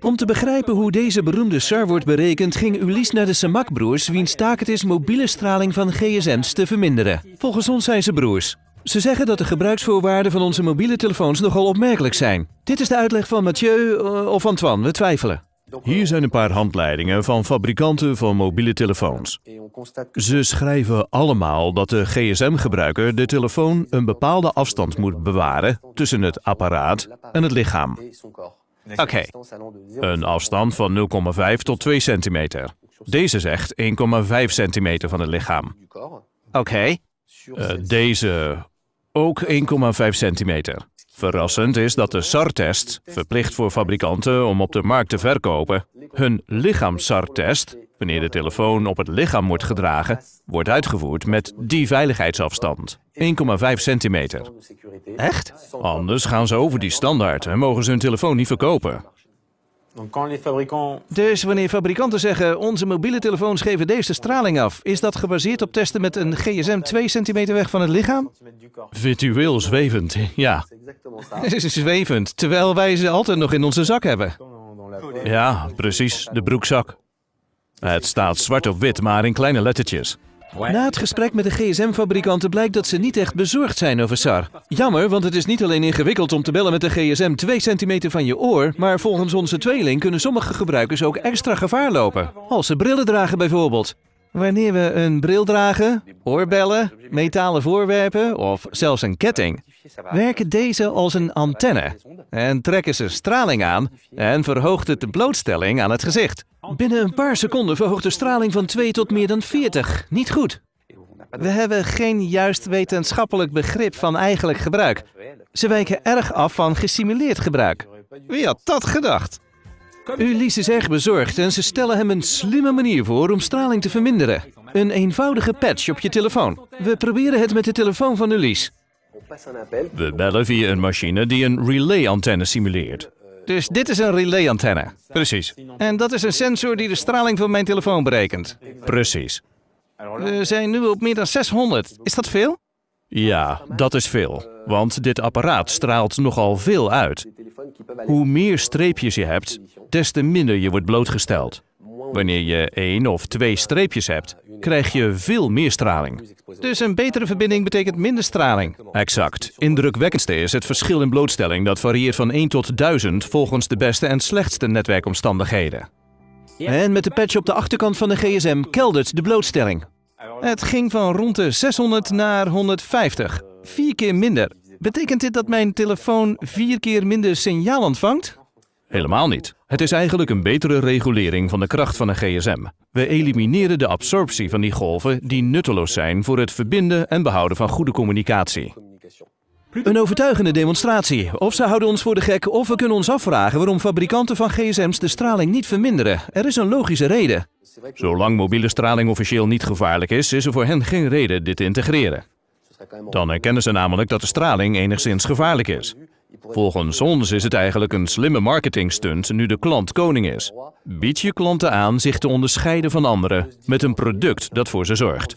Om te begrijpen hoe deze beroemde SAR wordt berekend, ging Ulysse naar de Samak-broers, wiens taak het is mobiele straling van gsm's te verminderen. Volgens ons zijn ze broers. Ze zeggen dat de gebruiksvoorwaarden van onze mobiele telefoons nogal opmerkelijk zijn. Dit is de uitleg van Mathieu eh, of Antoine, we twijfelen. Hier zijn een paar handleidingen van fabrikanten van mobiele telefoons. Ze schrijven allemaal dat de gsm-gebruiker de telefoon een bepaalde afstand moet bewaren tussen het apparaat en het lichaam. Oké. Een afstand van 0,5 tot 2 centimeter. Deze zegt 1,5 centimeter van het lichaam. Oké. Eh, deze ook 1,5 centimeter. Verrassend is dat de SAR-test, verplicht voor fabrikanten om op de markt te verkopen, hun lichaams-SAR-test, wanneer de telefoon op het lichaam wordt gedragen, wordt uitgevoerd met die veiligheidsafstand, 1,5 centimeter. Echt? Anders gaan ze over die standaard en mogen ze hun telefoon niet verkopen. Dus wanneer fabrikanten zeggen onze mobiele telefoons geven deze straling af, is dat gebaseerd op testen met een gsm 2 centimeter weg van het lichaam? Virtueel zwevend, ja. zwevend, terwijl wij ze altijd nog in onze zak hebben. Ja, precies, de broekzak. Het staat zwart op wit, maar in kleine lettertjes. Na het gesprek met de gsm-fabrikanten blijkt dat ze niet echt bezorgd zijn over SAR. Jammer, want het is niet alleen ingewikkeld om te bellen met de gsm 2 centimeter van je oor, maar volgens onze tweeling kunnen sommige gebruikers ook extra gevaar lopen. Als ze brillen dragen bijvoorbeeld. Wanneer we een bril dragen, oorbellen, metalen voorwerpen of zelfs een ketting, werken deze als een antenne en trekken ze straling aan en verhoogt het de blootstelling aan het gezicht. Binnen een paar seconden verhoogt de straling van 2 tot meer dan 40. Niet goed. We hebben geen juist wetenschappelijk begrip van eigenlijk gebruik. Ze wijken erg af van gesimuleerd gebruik. Wie had dat gedacht? Ulysse is erg bezorgd en ze stellen hem een slimme manier voor om straling te verminderen. Een eenvoudige patch op je telefoon. We proberen het met de telefoon van Ulysse. We bellen via een machine die een relay-antenne simuleert. Dus dit is een relay-antenne. Precies, En dat is een sensor die de straling van mijn telefoon berekent. precies. We zijn nu op meer dan 600. Is dat veel? Ja, dat is veel. Want dit apparaat straalt nogal veel uit. Hoe meer streepjes je hebt, des te minder je wordt blootgesteld. Wanneer je één of twee streepjes hebt, krijg je veel meer straling. Dus een betere verbinding betekent minder straling. Exact. Indrukwekkendste is het verschil in blootstelling dat varieert van 1 tot 1000 volgens de beste en slechtste netwerkomstandigheden. En met de patch op de achterkant van de gsm keldert de blootstelling. Het ging van rond de 600 naar 150. Vier keer minder. Betekent dit dat mijn telefoon vier keer minder signaal ontvangt? Helemaal niet. Het is eigenlijk een betere regulering van de kracht van een gsm. We elimineren de absorptie van die golven die nutteloos zijn voor het verbinden en behouden van goede communicatie. Een overtuigende demonstratie. Of ze houden ons voor de gek, of we kunnen ons afvragen waarom fabrikanten van gsm's de straling niet verminderen. Er is een logische reden. Zolang mobiele straling officieel niet gevaarlijk is, is er voor hen geen reden dit te integreren. Dan erkennen ze namelijk dat de straling enigszins gevaarlijk is. Volgens ons is het eigenlijk een slimme marketingstunt nu de klant koning is. Bied je klanten aan zich te onderscheiden van anderen met een product dat voor ze zorgt.